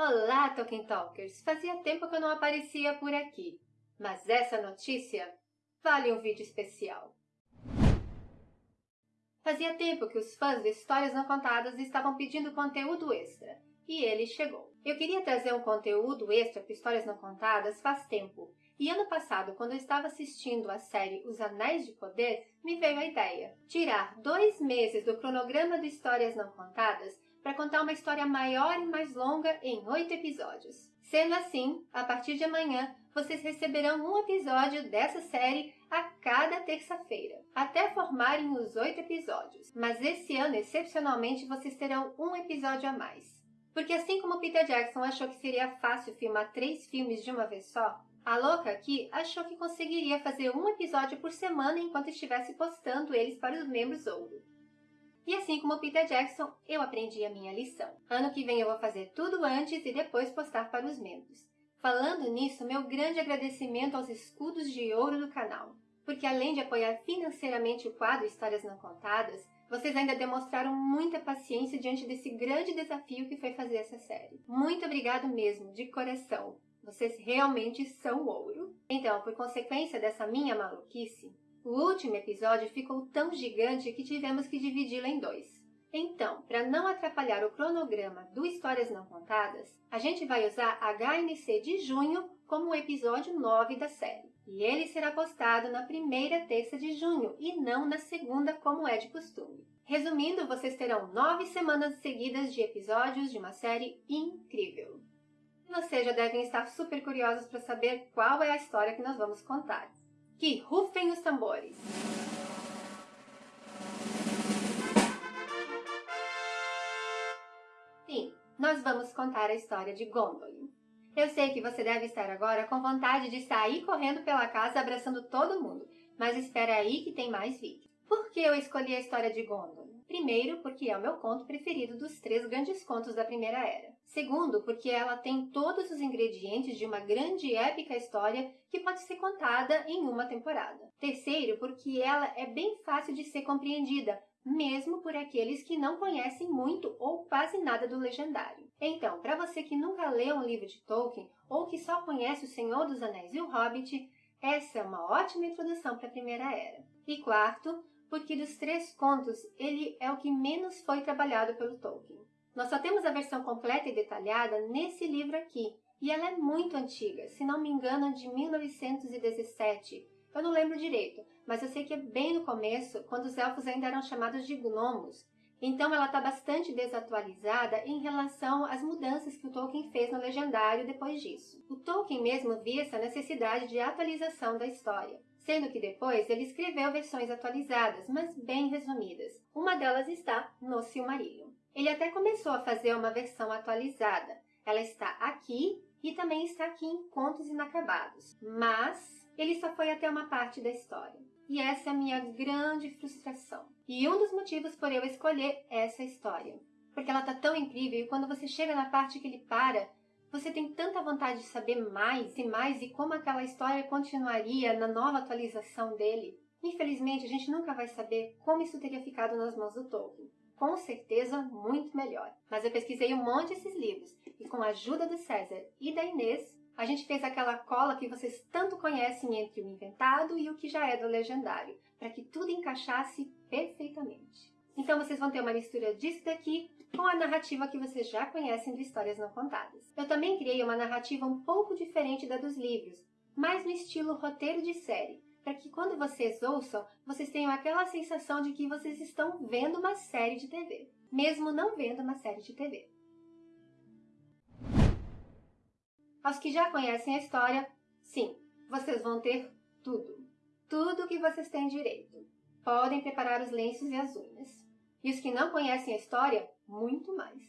Olá, Tolkien Talkers! Fazia tempo que eu não aparecia por aqui, mas essa notícia vale um vídeo especial. Fazia tempo que os fãs de Histórias Não Contadas estavam pedindo conteúdo extra, e ele chegou. Eu queria trazer um conteúdo extra para Histórias Não Contadas faz tempo, e ano passado, quando eu estava assistindo a série Os Anéis de Poder, me veio a ideia. Tirar dois meses do cronograma de Histórias Não Contadas para contar uma história maior e mais longa em oito episódios. Sendo assim, a partir de amanhã, vocês receberão um episódio dessa série a cada terça-feira, até formarem os oito episódios. Mas esse ano, excepcionalmente, vocês terão um episódio a mais. Porque assim como Peter Jackson achou que seria fácil filmar três filmes de uma vez só, a louca aqui achou que conseguiria fazer um episódio por semana enquanto estivesse postando eles para os membros ouro. E assim como Peter Jackson, eu aprendi a minha lição. Ano que vem eu vou fazer tudo antes e depois postar para os membros. Falando nisso, meu grande agradecimento aos escudos de ouro do canal, porque além de apoiar financeiramente o quadro Histórias Não Contadas, vocês ainda demonstraram muita paciência diante desse grande desafio que foi fazer essa série. Muito obrigado mesmo, de coração. Vocês realmente são ouro. Então, por consequência dessa minha maluquice, o último episódio ficou tão gigante que tivemos que dividi-lo em dois. Então, para não atrapalhar o cronograma do Histórias Não Contadas, a gente vai usar HNC de junho como o episódio 9 da série. E ele será postado na primeira terça de junho e não na segunda, como é de costume. Resumindo, vocês terão nove semanas seguidas de episódios de uma série incrível. Vocês já devem estar super curiosos para saber qual é a história que nós vamos contar que rufem os tambores. Sim, nós vamos contar a história de Gondolin. Eu sei que você deve estar agora com vontade de sair correndo pela casa abraçando todo mundo, mas espera aí que tem mais vídeo. Por que eu escolhi a história de Gondolin? Primeiro, porque é o meu conto preferido dos três grandes contos da Primeira Era. Segundo, porque ela tem todos os ingredientes de uma grande e épica história que pode ser contada em uma temporada. Terceiro, porque ela é bem fácil de ser compreendida, mesmo por aqueles que não conhecem muito ou quase nada do legendário. Então, para você que nunca leu um livro de Tolkien ou que só conhece O Senhor dos Anéis e o Hobbit, essa é uma ótima introdução para a Primeira Era. E quarto, porque dos três contos ele é o que menos foi trabalhado pelo Tolkien. Nós só temos a versão completa e detalhada nesse livro aqui, e ela é muito antiga, se não me engano de 1917. Eu não lembro direito, mas eu sei que é bem no começo, quando os elfos ainda eram chamados de gnomos. Então ela está bastante desatualizada em relação às mudanças que o Tolkien fez no Legendário depois disso. O Tolkien mesmo via essa necessidade de atualização da história sendo que depois ele escreveu versões atualizadas, mas bem resumidas. Uma delas está no Silmarillion. Ele até começou a fazer uma versão atualizada. Ela está aqui e também está aqui em Contos Inacabados, mas ele só foi até uma parte da história. E essa é a minha grande frustração. E um dos motivos por eu escolher essa história. Porque ela está tão incrível e quando você chega na parte que ele para, você tem tanta vontade de saber mais e mais e como aquela história continuaria na nova atualização dele. Infelizmente, a gente nunca vai saber como isso teria ficado nas mãos do Tolkien. Com certeza, muito melhor. Mas eu pesquisei um monte desses livros e com a ajuda do César e da Inês, a gente fez aquela cola que vocês tanto conhecem entre o inventado e o que já é do legendário, para que tudo encaixasse perfeitamente. Então vocês vão ter uma mistura disso daqui com a narrativa que vocês já conhecem de Histórias Não Contadas. Eu também criei uma narrativa um pouco diferente da dos livros, mais no estilo roteiro de série, para que quando vocês ouçam, vocês tenham aquela sensação de que vocês estão vendo uma série de TV, mesmo não vendo uma série de TV. Aos que já conhecem a história, sim, vocês vão ter tudo. Tudo que vocês têm direito. Podem preparar os lenços e as unhas. E os que não conhecem a história, muito mais.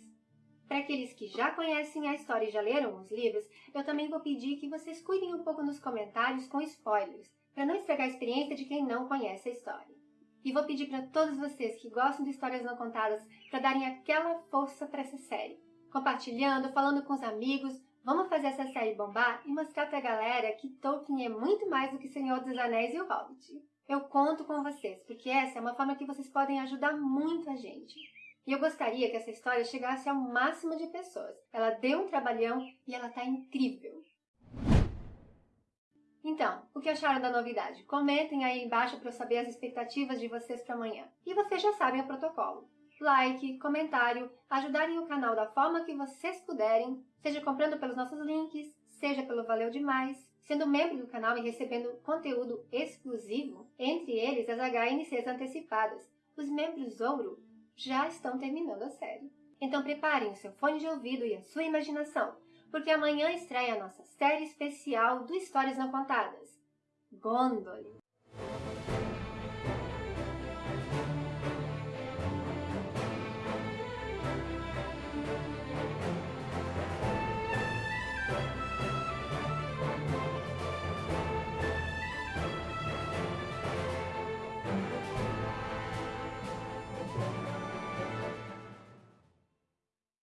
Para aqueles que já conhecem a história e já leram os livros, eu também vou pedir que vocês cuidem um pouco nos comentários com spoilers, para não estragar a experiência de quem não conhece a história. E vou pedir para todos vocês que gostam de histórias não contadas para darem aquela força para essa série. Compartilhando, falando com os amigos, vamos fazer essa série bombar e mostrar para a galera que Tolkien é muito mais do que Senhor dos Anéis e o Hobbit. Eu conto com vocês, porque essa é uma forma que vocês podem ajudar muito a gente. E eu gostaria que essa história chegasse ao máximo de pessoas. Ela deu um trabalhão e ela tá incrível. Então, o que acharam da novidade? Comentem aí embaixo para eu saber as expectativas de vocês para amanhã. E vocês já sabem o protocolo. Like, comentário, ajudarem o canal da forma que vocês puderem, seja comprando pelos nossos links, seja pelo Valeu Demais, sendo membro do canal e recebendo conteúdo exclusivo, entre eles as HNCs antecipadas. Os membros ouro já estão terminando a série. Então preparem o seu fone de ouvido e a sua imaginação, porque amanhã estreia a nossa série especial do Histórias Não Contadas, Gondolin.